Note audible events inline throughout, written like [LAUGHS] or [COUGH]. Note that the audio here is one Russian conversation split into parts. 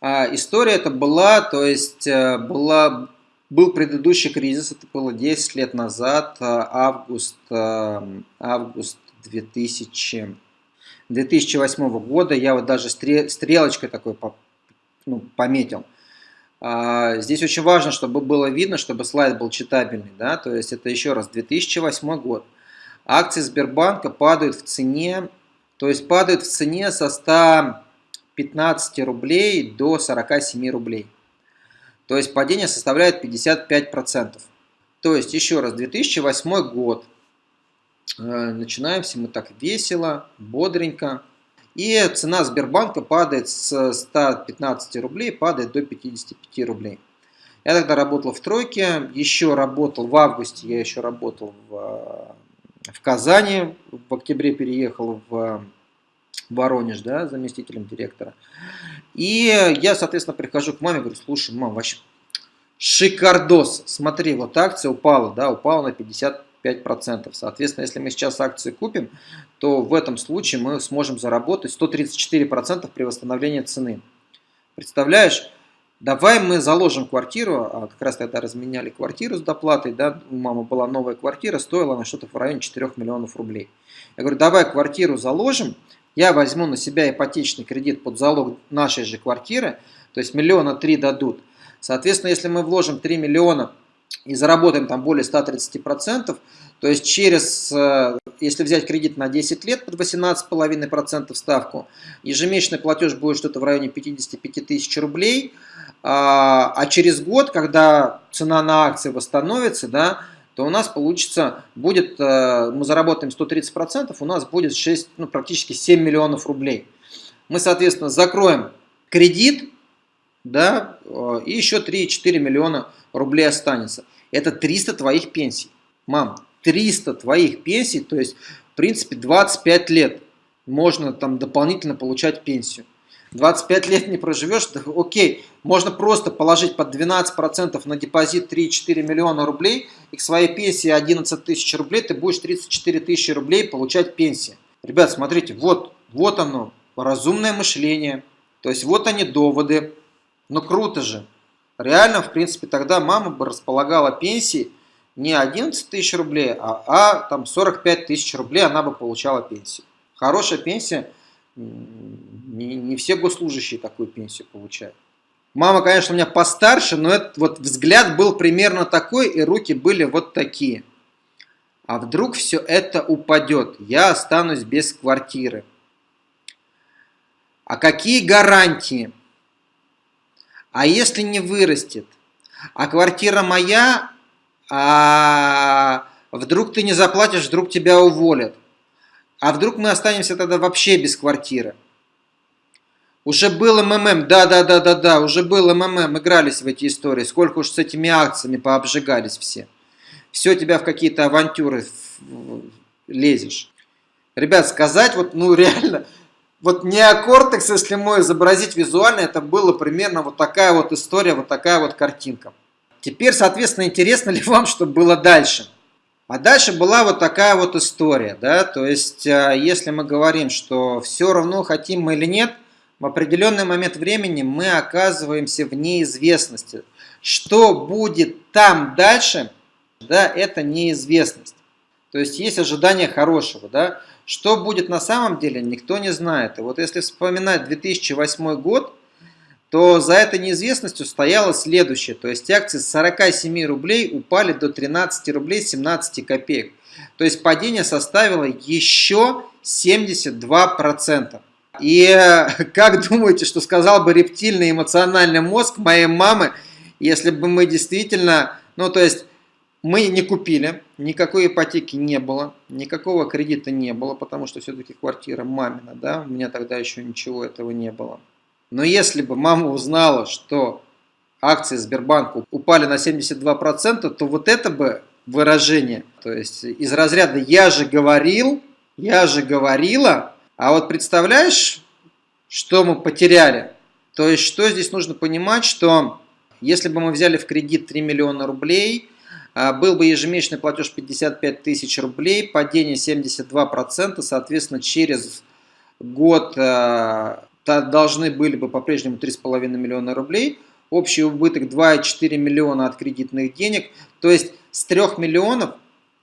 А, история это была, то есть э, была, был предыдущий кризис, это было 10 лет назад, э, август, э, август 2000, 2008 года, я вот даже стрелочкой такой ну, пометил. А, здесь очень важно, чтобы было видно, чтобы слайд был читабельный, да, то есть это еще раз 2008 год. Акции Сбербанка падают в цене, то есть падают в цене со 100 15 рублей до 47 рублей. То есть падение составляет 55%. То есть, еще раз, 2008 год. Э, начинаем все мы так весело, бодренько. И цена Сбербанка падает с 115 рублей, падает до 55 рублей. Я тогда работал в тройке, еще работал в августе, я еще работал в, в Казани, в октябре переехал в Воронеж, да, заместителем директора. И я, соответственно, прихожу к маме, говорю, слушай, мам, вообще шикардос, смотри, вот акция упала, да, упала на 55%. Соответственно, если мы сейчас акции купим, то в этом случае мы сможем заработать 134% при восстановлении цены. Представляешь? Давай мы заложим квартиру, а как раз тогда разменяли квартиру с доплатой, да, у мамы была новая квартира, стоила она что-то в районе 4 миллионов рублей. Я говорю, давай квартиру заложим, я возьму на себя ипотечный кредит под залог нашей же квартиры, то есть миллиона три дадут. Соответственно, если мы вложим 3 миллиона и заработаем там более 130%, то есть через, э, если взять кредит на 10 лет под 18,5% ставку, ежемесячный платеж будет что-то в районе 55 тысяч рублей, а, а через год, когда цена на акции восстановится, да, то у нас получится, будет, э, мы заработаем 130%, у нас будет 6, ну, практически 7 миллионов рублей. Мы, соответственно, закроем кредит, да, э, и еще 3-4 миллиона рублей останется. Это 300 твоих пенсий. Мам, 300 твоих пенсий, то есть, в принципе, 25 лет можно там дополнительно получать пенсию. 25 лет не проживешь, да, окей, можно просто положить под 12% на депозит 3-4 миллиона рублей, и к своей пенсии 11 тысяч рублей ты будешь 34 тысячи рублей получать пенсии. Ребят, смотрите, вот, вот оно, разумное мышление, то есть вот они доводы, ну круто же. Реально, в принципе, тогда мама бы располагала пенсии не 11 тысяч рублей, а, а там 45 тысяч рублей она бы получала пенсию. Хорошая пенсия – не, не все госслужащие такую пенсию получают. Мама, конечно, у меня постарше, но этот вот взгляд был примерно такой, и руки были вот такие. А вдруг все это упадет, я останусь без квартиры. А какие гарантии? А если не вырастет? А квартира моя, а вдруг ты не заплатишь, вдруг тебя уволят? А вдруг мы останемся тогда вообще без квартиры? Уже был МММ, да-да-да-да-да, уже был МММ, игрались в эти истории. Сколько уж с этими акциями пообжигались все. Все тебя в какие-то авантюры лезешь. Ребят, сказать вот, ну [LAUGHS] реально, вот неокортекс, если мой изобразить визуально, это было примерно вот такая вот история, вот такая вот картинка. Теперь, соответственно, интересно ли вам, что было дальше? А дальше была вот такая вот история, да, то есть, а, если мы говорим, что все равно хотим мы или нет, в определенный момент времени мы оказываемся в неизвестности. Что будет там дальше, да, это неизвестность. То есть, есть ожидание хорошего, да. Что будет на самом деле, никто не знает. И вот если вспоминать 2008 год, то за этой неизвестностью стояло следующее. То есть акции с 47 рублей упали до 13 рублей 17 копеек. То есть падение составило еще 72%. И [LAUGHS] как думаете, что сказал бы рептильный эмоциональный мозг моей мамы, если бы мы действительно, ну то есть мы не купили, никакой ипотеки не было, никакого кредита не было, потому что все-таки квартира мамина, да, у меня тогда еще ничего этого не было. Но если бы мама узнала, что акции Сбербанка упали на 72%, то вот это бы выражение, то есть из разряда «я же говорил», «я же говорила», а вот представляешь, что мы потеряли? То есть что здесь нужно понимать, что если бы мы взяли в кредит 3 миллиона рублей, а, был бы ежемесячный платеж 55 тысяч рублей, падение 72%, соответственно, через год э, должны были бы по-прежнему 3,5 миллиона рублей, общий убыток 2,4 миллиона от кредитных денег, то есть с 3 миллионов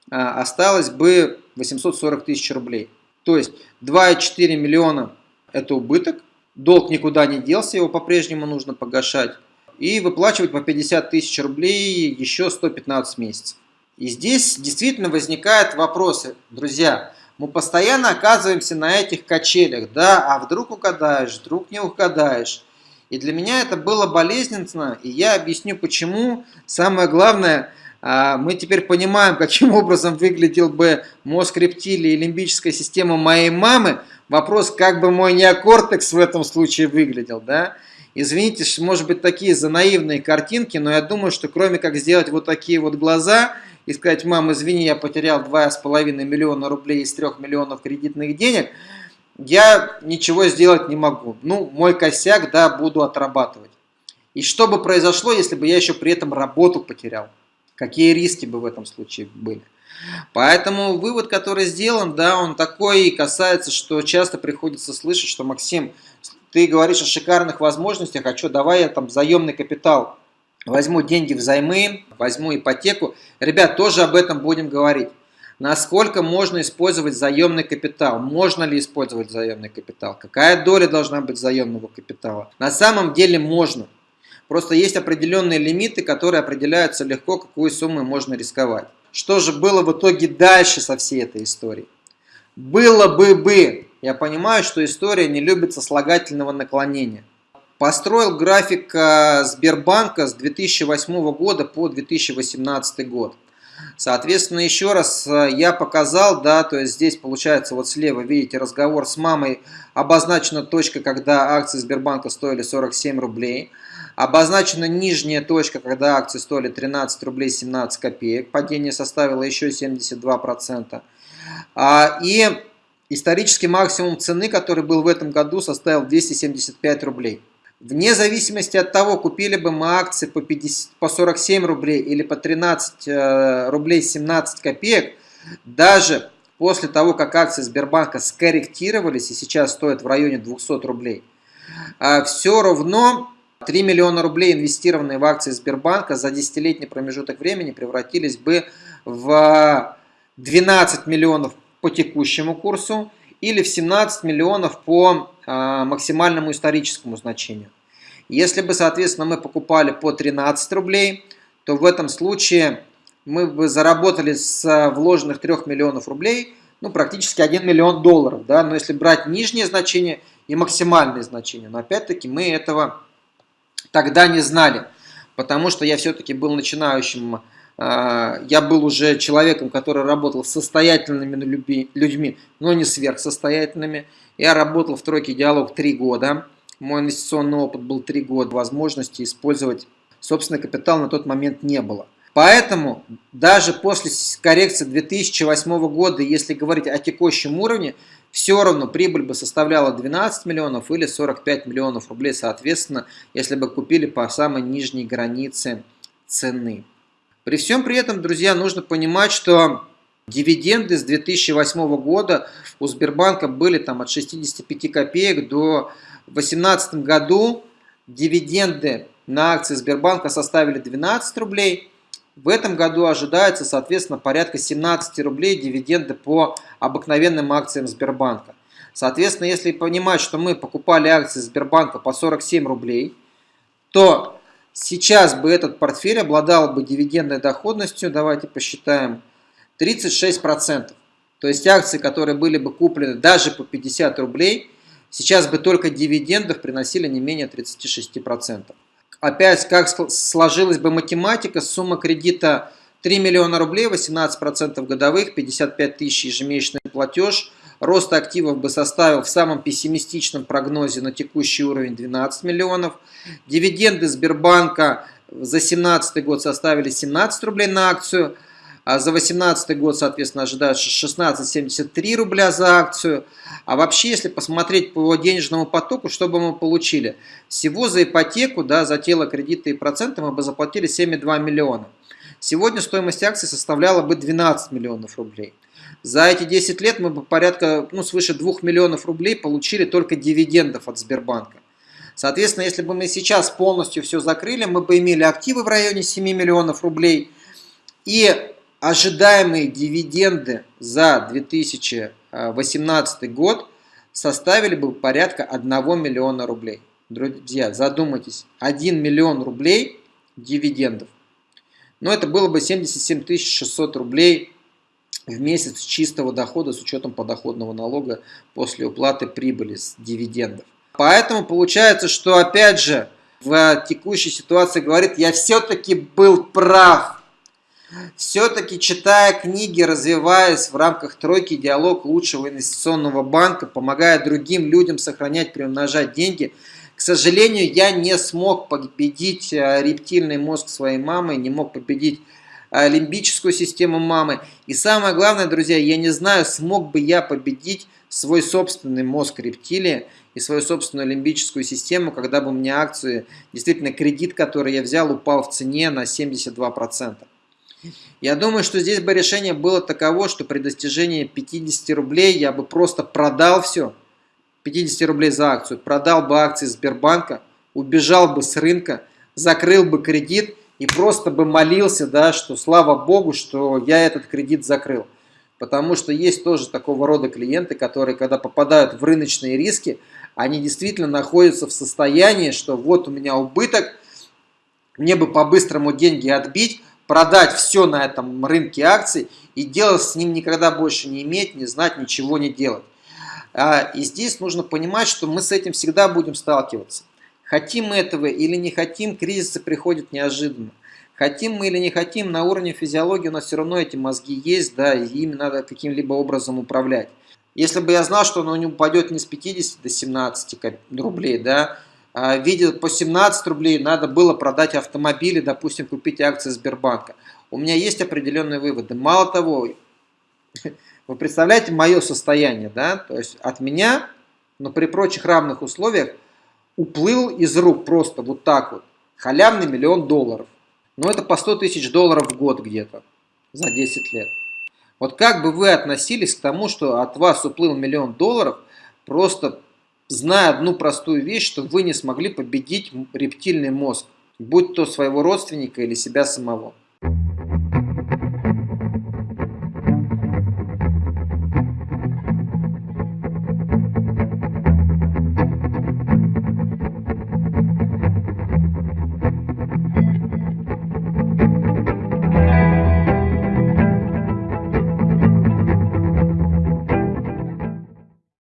а, осталось бы 840 тысяч рублей. То есть 2,4 миллиона это убыток, долг никуда не делся, его по-прежнему нужно погашать, и выплачивать по 50 тысяч рублей еще 115 месяцев. И здесь действительно возникают вопросы, друзья, мы постоянно оказываемся на этих качелях, да, а вдруг угадаешь, вдруг не угадаешь. И для меня это было болезненно, и я объясню почему. Самое главное, мы теперь понимаем, каким образом выглядел бы мозг рептилии и лимбическая система моей мамы. Вопрос, как бы мой неокортекс в этом случае выглядел, да? Извините, может быть, такие за наивные картинки, но я думаю, что кроме как сделать вот такие вот глаза и сказать, мам, извини, я потерял 2,5 миллиона рублей из 3 миллионов кредитных денег, я ничего сделать не могу. Ну, мой косяк, да, буду отрабатывать. И что бы произошло, если бы я еще при этом работу потерял? Какие риски бы в этом случае были? Поэтому вывод, который сделан, да, он такой и касается, что часто приходится слышать, что Максим, ты говоришь о шикарных возможностях, а что, давай я там заемный капитал возьму деньги взаймы, возьму ипотеку. Ребят, тоже об этом будем говорить. Насколько можно использовать заемный капитал? Можно ли использовать заемный капитал? Какая доля должна быть заемного капитала? На самом деле можно. Просто есть определенные лимиты, которые определяются легко, какую сумму можно рисковать. Что же было в итоге дальше со всей этой историей? Было бы бы. Я понимаю, что история не любит сослагательного наклонения. Построил график э, Сбербанка с 2008 года по 2018 год. Соответственно, еще раз э, я показал, да, то есть здесь получается вот слева, видите, разговор с мамой, обозначена точка, когда акции Сбербанка стоили 47 рублей. Обозначена нижняя точка, когда акции стоили 13 рублей 17 копеек. Падение составило еще 72%. А, и исторический максимум цены, который был в этом году, составил 275 рублей. Вне зависимости от того, купили бы мы акции по, 50, по 47 рублей или по 13 э, рублей 17 копеек, даже после того, как акции Сбербанка скорректировались и сейчас стоят в районе 200 рублей, э, все равно 3 миллиона рублей, инвестированные в акции Сбербанка за десятилетний промежуток времени превратились бы в 12 миллионов по текущему курсу или в 17 миллионов по а, максимальному историческому значению. Если бы, соответственно, мы покупали по 13 рублей, то в этом случае мы бы заработали с вложенных 3 миллионов рублей ну, практически 1 миллион долларов. Да? Но если брать нижнее значение и максимальное значение, но опять-таки мы этого тогда не знали, потому что я все-таки был начинающим а, я был уже человеком, который работал с состоятельными людьми, но не сверхсостоятельными. Я работал в тройке «Диалог» три года. Мой инвестиционный опыт был три года. Возможности использовать собственный капитал на тот момент не было. Поэтому даже после коррекции 2008 года, если говорить о текущем уровне, все равно прибыль бы составляла 12 миллионов или 45 миллионов рублей, соответственно, если бы купили по самой нижней границе цены. При всем при этом, друзья, нужно понимать, что дивиденды с 2008 года у Сбербанка были там от 65 копеек до 2018 году дивиденды на акции Сбербанка составили 12 рублей. В этом году ожидается, соответственно, порядка 17 рублей дивиденды по обыкновенным акциям Сбербанка. Соответственно, если понимать, что мы покупали акции Сбербанка по 47 рублей, то Сейчас бы этот портфель обладал бы дивидендной доходностью, давайте посчитаем, 36%. То есть акции, которые были бы куплены даже по 50 рублей, сейчас бы только дивидендов приносили не менее 36%. Опять, как сложилась бы математика, сумма кредита 3 миллиона рублей, 18% годовых, 55 тысяч ежемесячный платеж – Рост активов бы составил в самом пессимистичном прогнозе на текущий уровень 12 миллионов. Дивиденды Сбербанка за 2017 год составили 17 рублей на акцию. А за 2018 год, соответственно, ожидается 16,73 рубля за акцию. А вообще, если посмотреть по денежному потоку, что бы мы получили? Всего за ипотеку, да, за тело кредита и проценты мы бы заплатили 7,2 миллиона. сегодня стоимость акций составляла бы 12 миллионов рублей. За эти 10 лет мы бы порядка, ну, свыше 2 миллионов рублей получили только дивидендов от Сбербанка. Соответственно, если бы мы сейчас полностью все закрыли, мы бы имели активы в районе 7 миллионов рублей и ожидаемые дивиденды за 2018 год составили бы порядка 1 миллиона рублей. Друзья, задумайтесь, 1 миллион рублей дивидендов. Но это было бы 77 600 рублей в месяц чистого дохода с учетом подоходного налога после уплаты прибыли с дивидендов. Поэтому получается, что опять же в текущей ситуации говорит, я все-таки был прав. Все-таки читая книги, развиваясь в рамках тройки диалог лучшего инвестиционного банка, помогая другим людям сохранять, приумножать деньги, к сожалению, я не смог победить э, рептильный мозг своей мамы, не мог победить э, лимбическую систему мамы. И самое главное, друзья, я не знаю, смог бы я победить свой собственный мозг рептилии и свою собственную лимбическую систему, когда бы у меня акции, действительно кредит, который я взял, упал в цене на 72%. Я думаю, что здесь бы решение было таково, что при достижении 50 рублей я бы просто продал все, 50 рублей за акцию, продал бы акции Сбербанка, убежал бы с рынка, закрыл бы кредит и просто бы молился, да, что слава богу, что я этот кредит закрыл. Потому что есть тоже такого рода клиенты, которые, когда попадают в рыночные риски, они действительно находятся в состоянии, что вот у меня убыток, мне бы по-быстрому деньги отбить, продать все на этом рынке акций и делать с ним никогда больше не иметь, не знать, ничего не делать. А, и здесь нужно понимать, что мы с этим всегда будем сталкиваться. Хотим мы этого или не хотим, кризисы приходят неожиданно. Хотим мы или не хотим, на уровне физиологии у нас все равно эти мозги есть, да, и ими надо каким-либо образом управлять. Если бы я знал, что оно не упадет не с 50 до 17 рублей, да, а видя по 17 рублей, надо было продать автомобили, допустим, купить акции Сбербанка. У меня есть определенные выводы. Мало того, [LAUGHS] вы представляете мое состояние, да? То есть от меня, но при прочих равных условиях, уплыл из рук просто вот так вот. Халявный миллион долларов. Но это по 100 тысяч долларов в год где-то за 10 лет. Вот как бы вы относились к тому, что от вас уплыл миллион долларов, просто зная одну простую вещь, что вы не смогли победить рептильный мозг, будь то своего родственника или себя самого.